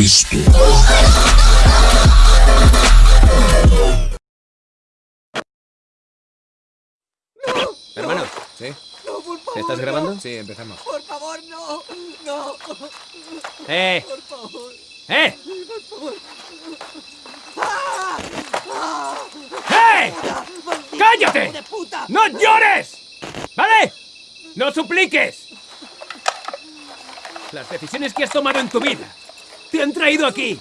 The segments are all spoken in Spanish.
Cristo. Hermano, ¿Sí? No, por favor. ¿estás grabando? Sí, empezamos. Por favor, no. No. ¡Eh! Por favor. ¡Eh! Por favor. ¡Eh! ¡Maldito ¡Cállate! hijo de puta! ¡No llores! ¿Vale? ¡No supliques! Las decisiones que has tomado en tu vida te han traído aquí.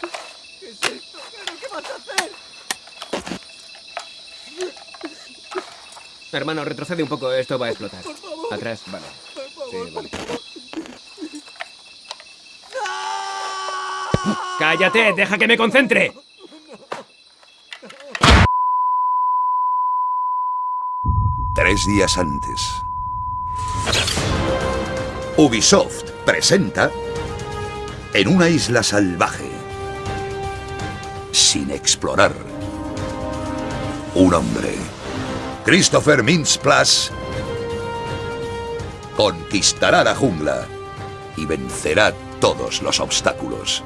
¿Qué es esto? ¿Pero qué vas a hacer? Hermano, retrocede un poco, esto va a explotar. Por favor. Atrás. Vale. Por favor, Sí, vale. por favor. ¡Cállate! ¡Deja que me concentre! Tres días antes. Ubisoft presenta En una isla salvaje, sin explorar, un hombre, Christopher Mintz-Plasse, conquistará la jungla y vencerá todos los obstáculos.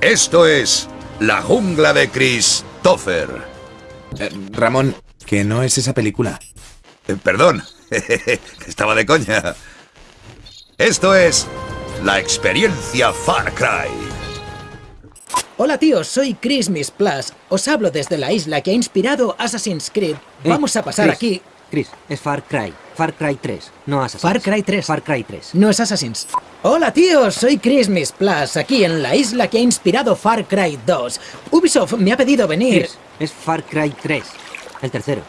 Esto es La jungla de Christopher. Eh, Ramón, que no es esa película. Eh, perdón, estaba de coña. Esto es la experiencia Far Cry. Hola tíos, soy Chris Miss Plus. Os hablo desde la isla que ha inspirado Assassin's Creed. Vamos a pasar Chris, aquí. Chris, es Far Cry. Far Cry 3, no Assassin's. Far Cry 3. Far Cry 3. No es Assassin's. Hola tíos, soy Chris Miss Plus, aquí en la isla que ha inspirado Far Cry 2. Ubisoft me ha pedido venir. Chris, es Far Cry 3. El tercero.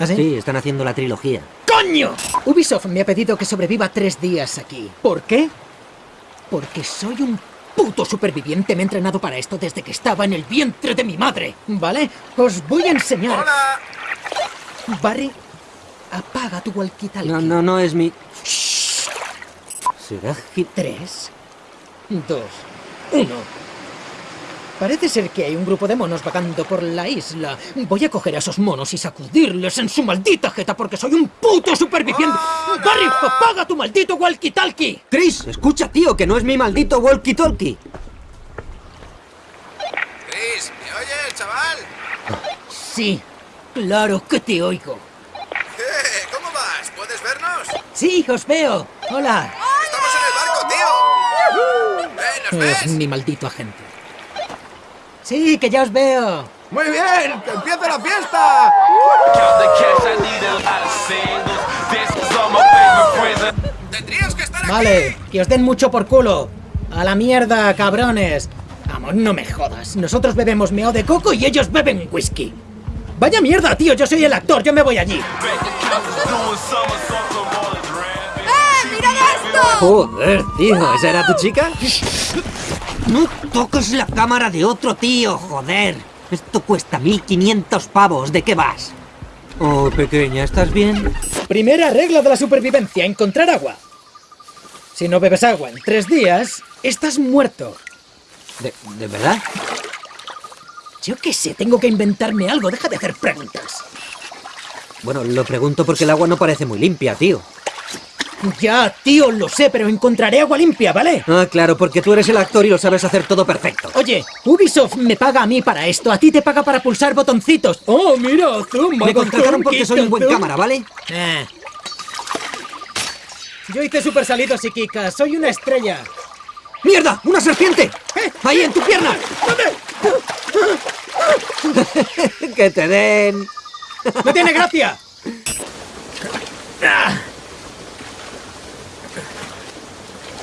¿Ah, sí? Sí, están haciendo la trilogía. ¡Coño! Ubisoft me ha pedido que sobreviva tres días aquí. ¿Por qué? Porque soy un puto superviviente. Me he entrenado para esto desde que estaba en el vientre de mi madre. ¿Vale? Os voy a enseñar. ¡Hola! Barry, apaga tu walkie-talkie. No, no, no es mi... ¿Será Hit? Tres, dos, uno. Parece ser que hay un grupo de monos vagando por la isla. Voy a coger a esos monos y sacudirles en su maldita jeta porque soy un puto superviviente. ¡Barry, apaga tu maldito walkie-talkie! Chris, escucha, tío, que no es mi maldito walkie-talkie. Chris, ¿me oyes, chaval? Sí, claro que te oigo. ¿Qué? ¿Cómo vas? ¿Puedes vernos? Sí, os veo. Hola. ¡Estamos en el barco, tío! ¡Eh, nos Es mi maldito agente. Sí, que ya os veo. ¡Muy bien! ¡Que empiece la fiesta! ¡Tendrías que estar aquí! Vale, que os den mucho por culo. A la mierda, cabrones. Vamos, no me jodas. Nosotros bebemos meo de coco y ellos beben whisky. Vaya mierda, tío, yo soy el actor, yo me voy allí. Joder, tío, ¿esa era tu chica? Toques la cámara de otro tío, joder. Esto cuesta 1500 pavos, ¿de qué vas? Oh, pequeña, ¿estás bien? Primera regla de la supervivencia, encontrar agua. Si no bebes agua en tres días, estás muerto. ¿De, de verdad? Yo qué sé, tengo que inventarme algo, deja de hacer preguntas. Bueno, lo pregunto porque el agua no parece muy limpia, tío. Ya, tío, lo sé, pero encontraré agua limpia, ¿vale? Ah, claro, porque tú eres el actor y lo sabes hacer todo perfecto. Oye, Ubisoft me paga a mí para esto, a ti te paga para pulsar botoncitos. Oh, mira, zoom, Me contrataron porque soy un buen cámara, ¿vale? Eh. Yo hice super salidos y Kika, soy una estrella. ¡Mierda! ¡Una serpiente! ¡Ahí en tu pierna! ¡Que te den! ¡No tiene gracia!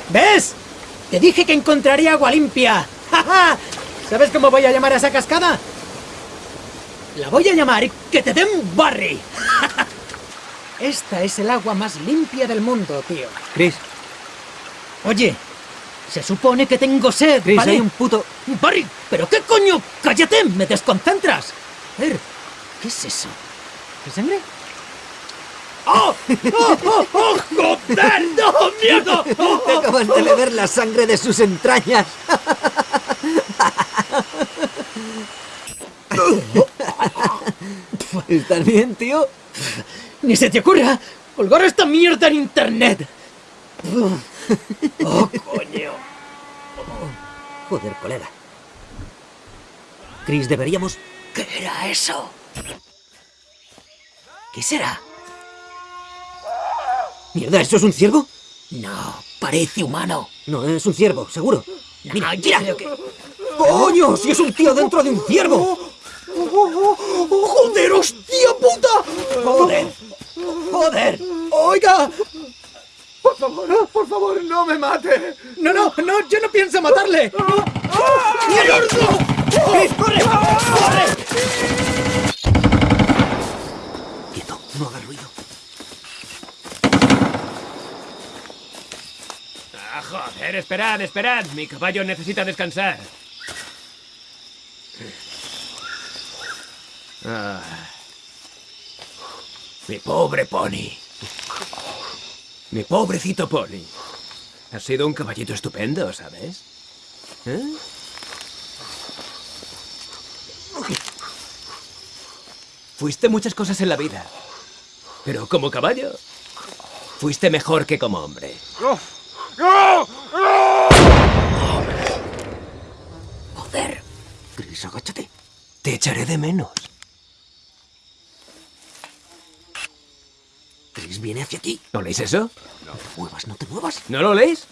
¿Ves? Te dije que encontraría agua limpia. ¡Ja, ja! ¿Sabes cómo voy a llamar a esa cascada? La voy a llamar que te den Barry. Esta es el agua más limpia del mundo, tío. Chris, Oye, se supone que tengo sed, Chris, ¿vale? hay un puto... Barry, ¿pero qué coño? ¡Cállate! ¡Me desconcentras! A ver, ¿qué es eso? ¿Es sangre? ¡Oh! ¡Oh! ¡Oh! ¡Joder! ¡No! ¡Mierda! ¡Oh! Te acabas de beber la sangre de sus entrañas. ¿Estás bien, tío? ¡Ni se te ocurra colgar esta mierda en internet! ¡Oh, coño! Joder, colega. Chris, deberíamos... ¿Qué era eso? ¿Qué será? Mierda, ¿eso es un ciervo? No, parece humano. No, es un ciervo, seguro. No, Mira, mira. que- ¡Coño! ¡Si es un tío dentro de un ciervo! ¡Joder, hostia puta! ¡Joder! ¡Joder! ¡Oiga! Por favor, por favor, no me mate. No, no, no, yo no pienso matarle. ¡Mierda! ¡Chris, corre! ¡Corre! Quieto, no hagas ruido. Esperad, esperad. Mi caballo necesita descansar. Ah. Mi pobre pony. Mi pobrecito pony. Has sido un caballito estupendo, ¿sabes? ¿Eh? Fuiste muchas cosas en la vida. Pero como caballo, fuiste mejor que como hombre. Joder. Agáchate. Te echaré de menos. Chris viene hacia ti. ¿No leéis eso? No te muevas, no te muevas. ¿No lo leéis?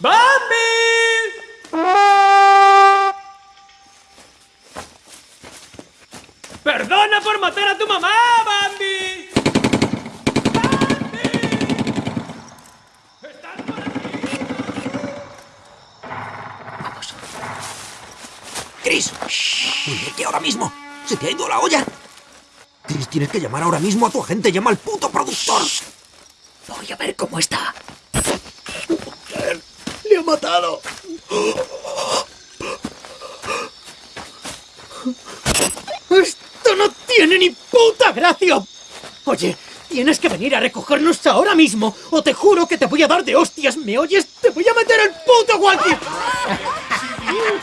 ¡Bambi! ¡Perdona por matar a tu mamá, Bambi! ¡Chris! Dile que ahora mismo. Se te ha ido la olla. Chris, tienes que llamar ahora mismo a tu agente. Llama al puto productor. Voy a ver cómo está. ¡Le ha matado! ¡Esto no tiene ni puta gracia! Oye, tienes que venir a recogernos ahora mismo o te juro que te voy a dar de hostias. ¿Me oyes? ¡Te voy a meter el puto walkie!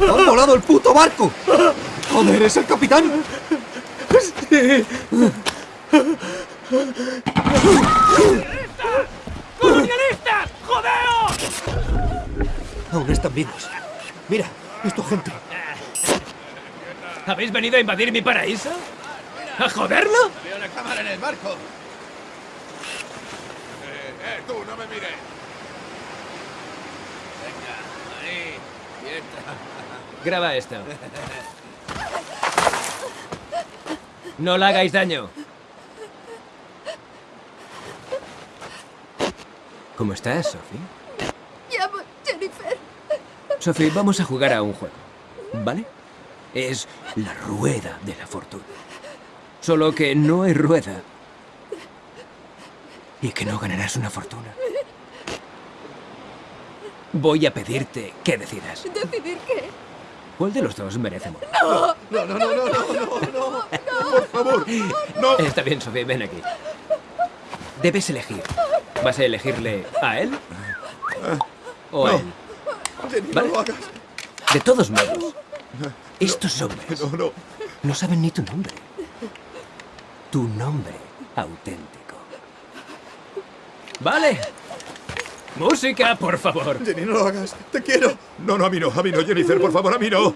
¡Ha volado el puto barco! ¡Joder, es el capitán! ¡Colonialistas! ¡Jodeos! Aún están vivos. Mira, es tu agente. ¿Habéis venido a invadir mi paraíso? ¿A joderlo? ¡Veo una cámara en el barco! ¡Eh, eh, tú, no me mires! Venga, ahí, quieta. Graba esto. No le hagáis daño. ¿Cómo estás, Sophie? Llamo Jennifer. Sophie, vamos a jugar a un juego. ¿Vale? Es la rueda de la fortuna. Solo que no hay rueda. Y que no ganarás una fortuna. Voy a pedirte que decidas. ¿Decidir qué? ¿Cuál de los dos merece morir? No, no, no, no, no, no, no. Por favor, no. Está bien, Sophie, ven aquí. Debes elegir. ¿Vas a elegirle a él? ¿O a No. él? No Vale. lo hagas. De todos modos, estos hombres No, no. no saben ni tu nombre. Tu nombre auténtico. Vale. Música, por favor. Jenny, no lo hagas. Te quiero. No, no, a mí no, a mí no, Jennifer, por favor, a mí no.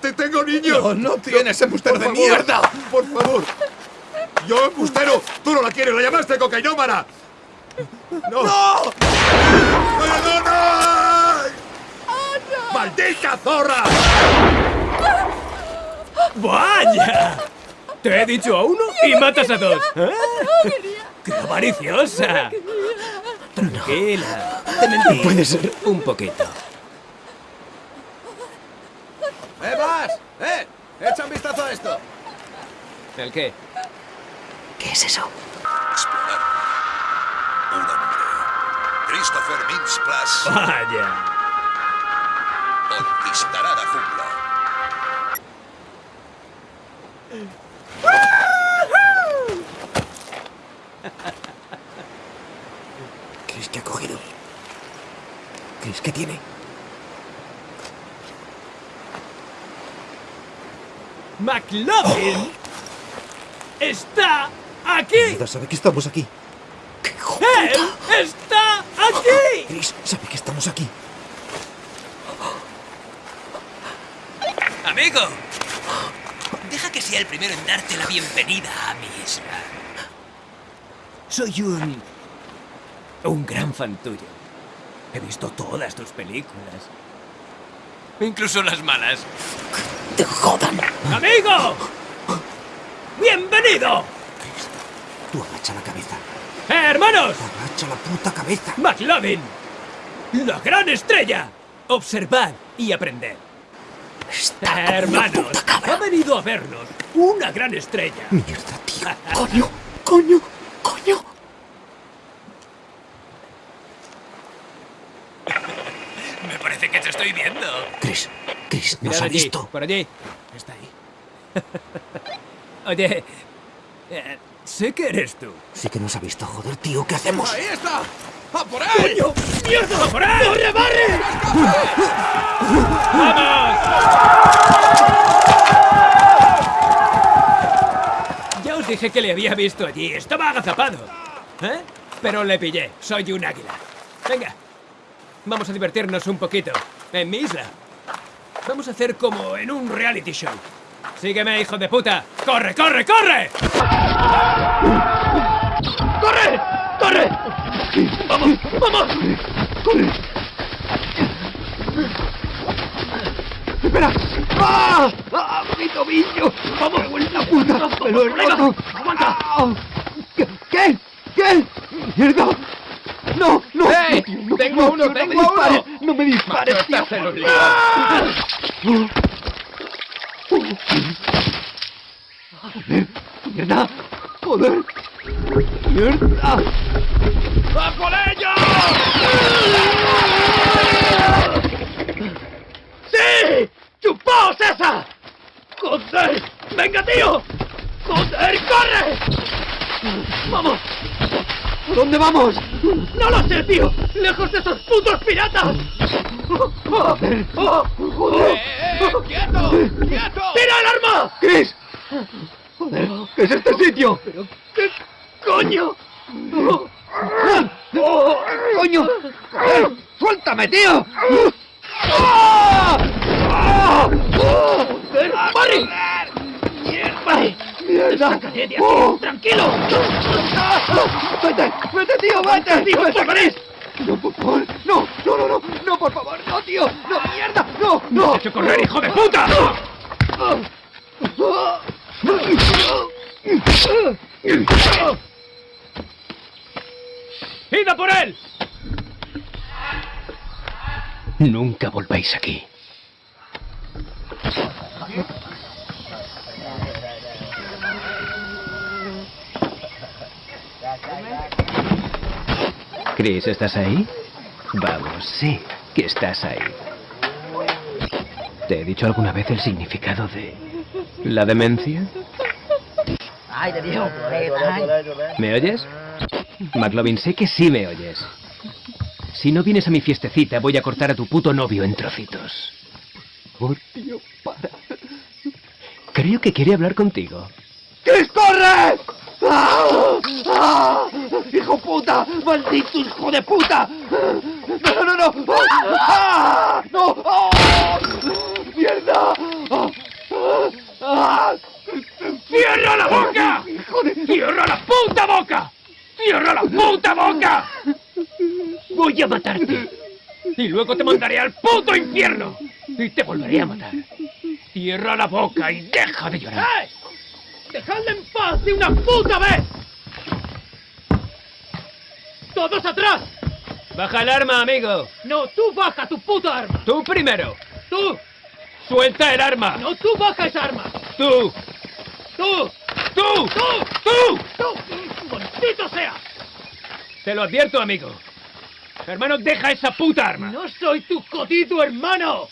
¡Te tengo niños! No, no tienes embustero de favor, mierda. ¡Por favor! ¡Yo, embustero! ¡Tú no la quieres! ¡La llamaste cocainómana! ¡No! ¡No! ¡No, no, no! ¡Maldita zorra! ¡Vaya! Te he dicho a uno y matas a dos. ¿Eh? ¡Qué avariciosa! Tranquila. Te mentí. Puede ser. Un poquito. ¡Eh, vas! ¡Eh! ¡Echa un vistazo a esto! ¿El qué? ¿Qué es eso? Explorar. Un hombre. Christopher Mintz Plus Vaya. conquistará la jungla. ¿Crees que ha cogido? ¿Crees que tiene? ¡McLovin! ¡Está aquí! Mierda, sabe que estamos aquí. ¡Qué ¡Él está aquí! Chris sabe que estamos aquí. Amigo, deja que sea el primero en darte la bienvenida a mi isla. Soy un... un gran fan tuyo. He visto todas tus películas. Incluso las malas. ¡Te jodan! ¡Amigo! ¡Bienvenido! Tú agacha la cabeza. ¡Eh, hermanos! Agacha la puta cabeza. ¡McLovin! ¡La gran estrella! Observad y aprended. Está Eh, hermanos, ha venido a vernos una gran estrella. Mierda, tío. Coño, coño. Me parece que te estoy viendo. Chris, Chris, nos ha allí, visto. por allí. Está ahí. Oye, eh, sé que eres tú. Sí que nos ha visto, joder, tío. ¿Qué hacemos? ¡Ahí está! ¡A por él! ¡Mierda! ¡Por ahí! ¡Corre, barre! ¡Vamos! Ya os dije que le había visto allí. Estaba agazapado. ¿Eh? Pero le pillé. Soy un águila. Venga. Vamos a divertirnos un poquito. En mi isla. Vamos a hacer como en un reality show. Sígueme, hijo de puta. ¡Corre, corre, corre! ¡Corre! ¡Corre! ¡Vamos! ¡Vamos! ¡Espera! ¡Ah! ¡Ah! ¡Mi tobillo! ¡Vamos, vuelta puta! ¡Me lo he roto! ¡Aguanta! Ah. ¿Qué? ¿Qué? ¿Qué? ¡Mierda! ¡No! ¡No! ¡Eh! No, ¡Tengo no, uno, no, tengo no me dispares, uno! ¡No me dispares, Macho, tío! estás en un. ¡Ah! ¡Joder! ¡Mierda! ¡Joder! ¡Mierda! ¡A por ello! ¡Sí! ¡Chupaos esa! ¡Joder! ¡Venga, tío! ¡Joder, corre! ¡Vamos! ¿A dónde vamos? ¡No lo sé, tío! ¡Lejos de esos putos piratas! ¡Joder! ¡Joder! ¡Eh, quieto! ¡Quieto! ¡Tira el arma! ¡Chris! ¡Joder! ¿Qué es este sitio? ¿Qué coño? ¡Oh, ¡Coño! ¡Suéltame, tío! ¡Joder, Barry! ¡Mierda! ¡Mierda! ¡Sácate de aquí! ¡Oh! ¡Tranquilo! ¡Ah! ¡Vete! ¡Vete, tío! ¡Vete! ¡Tío, corre! ¡No, por favor! ¡No! ¡No, no, no! ¡No, por favor! ¡No, tío! ¡No, mierda! ¡No, no! ¡Has hecho correr, hijo de puta! ¡Id a por él! Nunca volváis aquí. Chris, ¿estás ahí? Vamos, sí, que estás ahí. ¿Te he dicho alguna vez el significado de la demencia? ¿Me oyes? McLovin, sé que sí me oyes. Si no vienes a mi fiestecita, voy a cortar a tu puto novio en trocitos. Por tío, para. Creo que quiere hablar contigo. ¡Chris, corre! ¡Ah! ¡Ah! ¡Hijo puta! ¡Maldito hijo de puta! ¡No, no, no! no! ¡Ah! ¡No! ¡Ah! ¡Mierda! ¡Ah! ¡Cierra la boca! ¡Cierra la puta boca! ¡Cierra la puta boca! Voy a matarte. Y luego te mandaré al puto infierno. Y te volveré a matar. Cierra la boca y deja de llorar. ¡Eh! ¡Dejadle en paz de una puta vez! ¡Todos atrás! Baja el arma, amigo. No, tú baja tu puta arma. Tú primero. Tú. Suelta el arma. No, tú baja esa arma. Tú. Tú. Tú. Tú. Tú. Tú. ¡Maldito sea! Te lo advierto, amigo. Hermano, deja esa puta arma. No soy tu jodido hermano.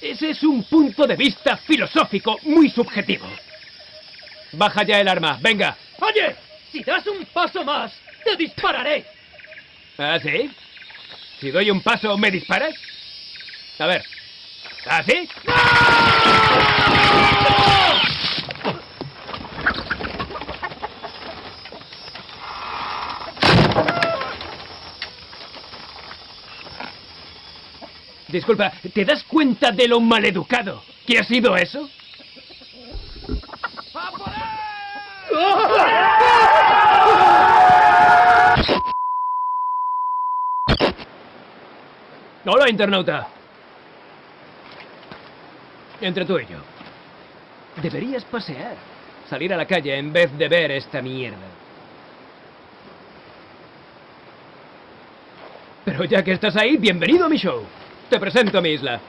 Ese es un punto de vista filosófico muy subjetivo. Baja ya el arma, venga. Oye, si das un paso más, te dispararé. ¿Ah, sí? Si doy un paso, ¿me disparas? A ver. ¿Ah, sí? Disculpa, ¿te das cuenta de lo maleducado que ha sido eso? Hola, internauta. Entre tú y yo. Deberías pasear. Salir a la calle en vez de ver esta mierda. Pero ya que estás ahí, bienvenido a mi show. Te presento a mi isla.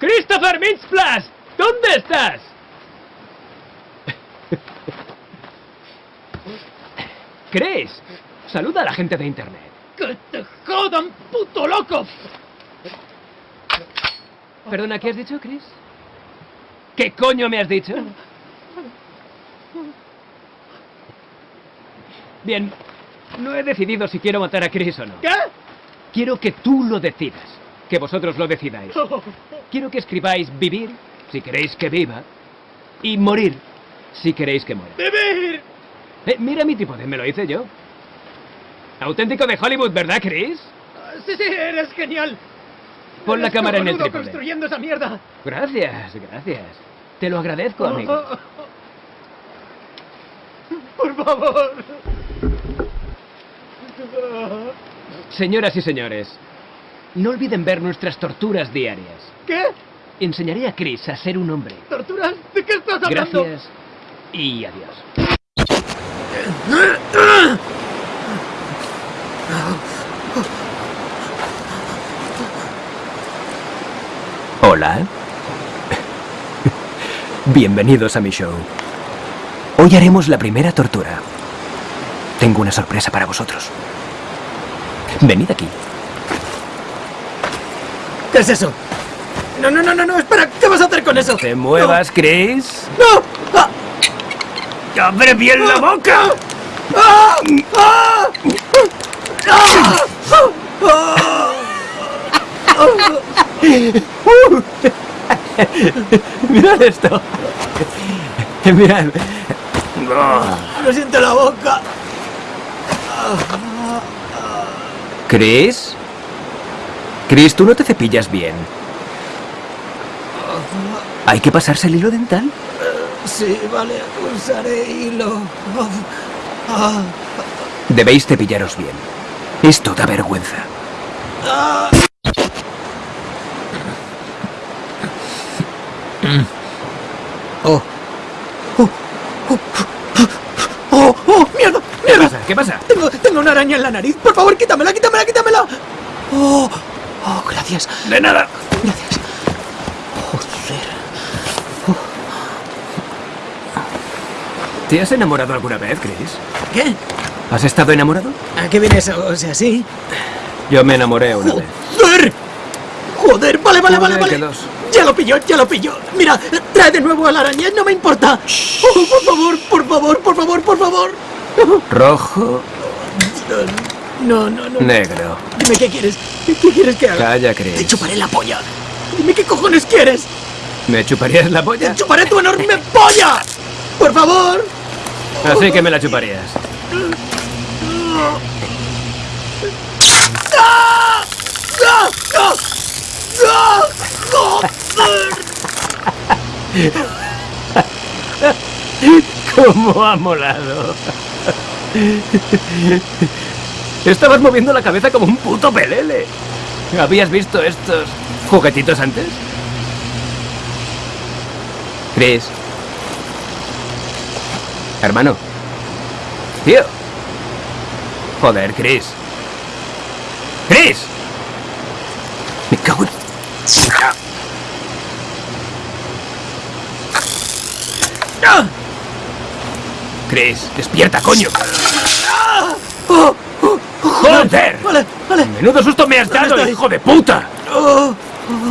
¡Christopher Mintz-Plasse! ¿Dónde estás? Chris, saluda a la gente de internet. ¡Que te jodan, puto loco! Perdona, ¿qué has dicho, Chris? ¿Qué coño me has dicho? Bien, no he decidido si quiero matar a Chris o no. ¿Qué? Quiero que tú lo decidas, que vosotros lo decidáis. Quiero que escribáis vivir, si queréis que viva, y morir, si queréis que muera. ¡Vivir! Eh, mira mi tipo de me lo hice yo. Auténtico de Hollywood, ¿verdad, Chris? Sí, sí, eres genial. Pon la cámara en el trípode. construyendo esa mierda. Gracias, gracias. Te lo agradezco, amigo. Por favor. Señoras y señores, no olviden ver nuestras torturas diarias. ¿Qué? Enseñaré a Chris a ser un hombre. ¿Torturas? ¿De qué estás hablando? Gracias y adiós. Hola. Bienvenidos a mi show. Hoy haremos la primera tortura. Tengo una sorpresa para vosotros. Venid aquí. ¿Qué es eso? No, no, no, no, no, espera, ¿qué vas a hacer con eso? ¿Te muevas, Chris? ¡No! ¡Ah! ¡Abre bien la boca! ¡Ah! ¡Ah! ¡Ah! Mirad esto. Mirad. ¡Me siento la boca! ¿Chris? Chris, tú no te cepillas bien. ¿Hay que pasarse el hilo dental? Sí, vale, usaré hilo. Ah, Debéis cepillaros bien. Esto da vergüenza. Oh. Oh, oh, oh, oh, mierda, ¿Qué mierda. pasa? ¿Qué pasa? Tengo, tengo una araña en la nariz. Por favor, quítamela, quítamela, quítamela. Oh, oh, gracias. De nada. Gracias. Joder. ¿Te has enamorado alguna vez, Chris? ¿Qué? ¿Has estado enamorado? ¿A qué viene eso? O sea, sí. Yo me enamoré una vez. ¡Joder! ¡Joder! Vale, vale, vale, que vale. dos. Ya lo pilló, ya lo pilló. Mira, trae de nuevo a la araña, no me importa. Oh, por favor, por favor, por favor, por favor. Rojo, No, no, no. negro. Dime qué quieres. ¿Qué quieres que haga? Calla, Te Chris. chuparé la polla. Dime qué cojones quieres. ¿Me chuparías la polla? Te chuparé tu enorme polla. Por favor. Así que me la chuparías. ¡Ah! ¡Ah! ¡Ah! ¿Cómo ha molado? Estabas moviendo la cabeza como un puto pelele. ¿Habías visto estos juguetitos antes? Chris. Hermano. Tío. Joder, Chris. ¡Chris! Me cago en... ¡Ah! Chris, despierta, coño. ¡Joder! Vale, vale. Menudo susto me has dado, estoy. hijo de puta. Oh,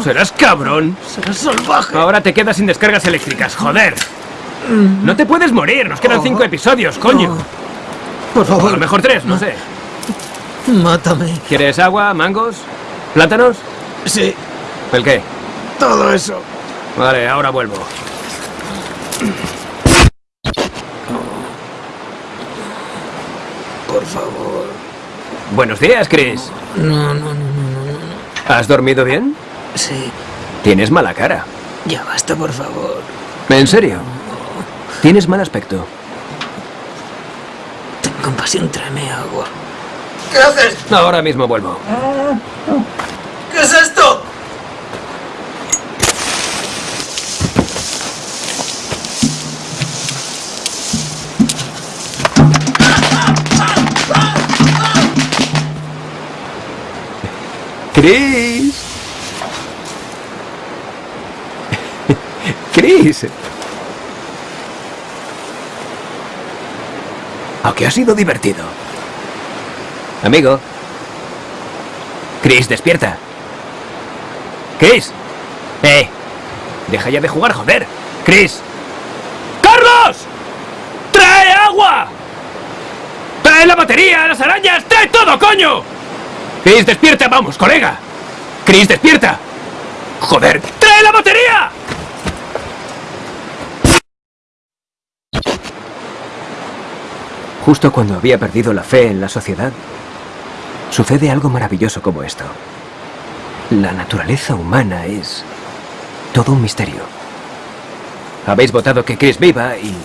Serás cabrón. serás salvaje. Ahora te quedas sin descargas eléctricas, joder. No te puedes morir, nos quedan cinco episodios, coño. Por O a lo favor, mejor tres, no sé. mátame. ¿Quieres agua, mangos, plátanos? Sí, ¿El qué? todo eso. Vale, ahora vuelvo. Por favor. Buenos días, Chris. No, no, no, no. ¿Has dormido bien? Sí, Tienes mala cara. ya basta, por favor. ¿En serio? Tienes mal aspecto. Ten compasión, tráeme agua. Ahora mismo vuelvo. ¿Qué es esto? Chris. Chris. Aunque ha sido divertido. Amigo. Chris, despierta. Chris. Eh. Deja ya de jugar, joder. Chris. ¡Carlos! ¡Trae agua! ¡Trae la batería, las arañas! ¡Trae todo, coño! Chris, despierta, vamos, colega. Chris, despierta. Joder, trae la batería. Justo cuando había perdido la fe en la sociedad, sucede algo maravilloso como esto. La naturaleza humana es todo un misterio. Habéis votado que Chris viva y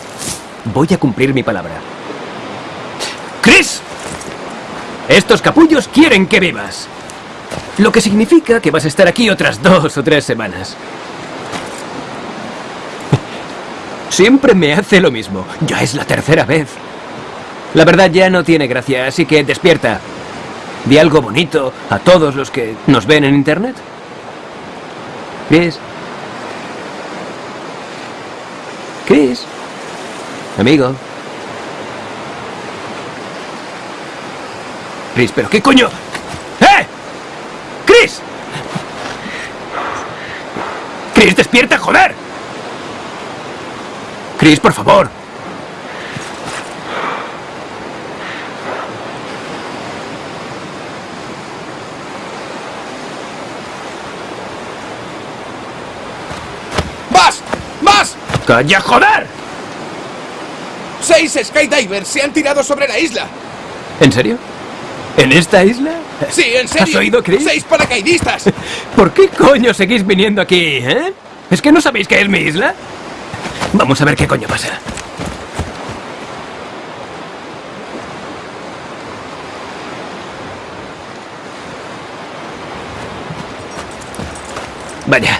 voy a cumplir mi palabra. ¡Chris! Estos capullos quieren que vivas. Lo que significa que vas a estar aquí otras dos o tres semanas. Siempre me hace lo mismo. Ya es la tercera vez. La verdad ya no tiene gracia, así que despierta. Di algo bonito a todos los que nos ven en internet. Chris. Chris. Amigo. Chris, pero ¿qué coño? ¡Eh! ¡Chris! ¡Chris, despierta, joder! Chris, por favor. ¡Más! ¡Más! ¡Calla, joder! ¡Seis skydivers se han tirado sobre la isla! ¿En serio? ¿En esta isla? Sí, en serio. ¿Has oído, Chris? ¡Seis paracaidistas! ¿Por qué coño seguís viniendo aquí, eh? ¿Es que no sabéis que es mi isla? Vamos a ver qué coño pasa. Vaya,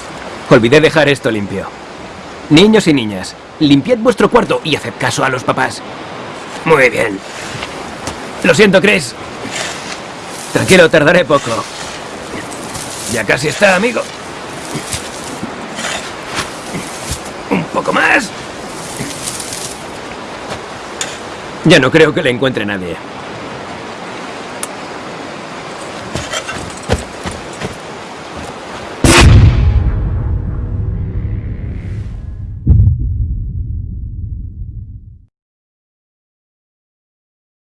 olvidé dejar esto limpio. Niños y niñas, limpiad vuestro cuarto y haced caso a los papás. Muy bien. Lo siento, Chris. Tranquilo, tardaré poco. Ya casi está, amigo. Un poco más. Ya no creo que le encuentre nadie.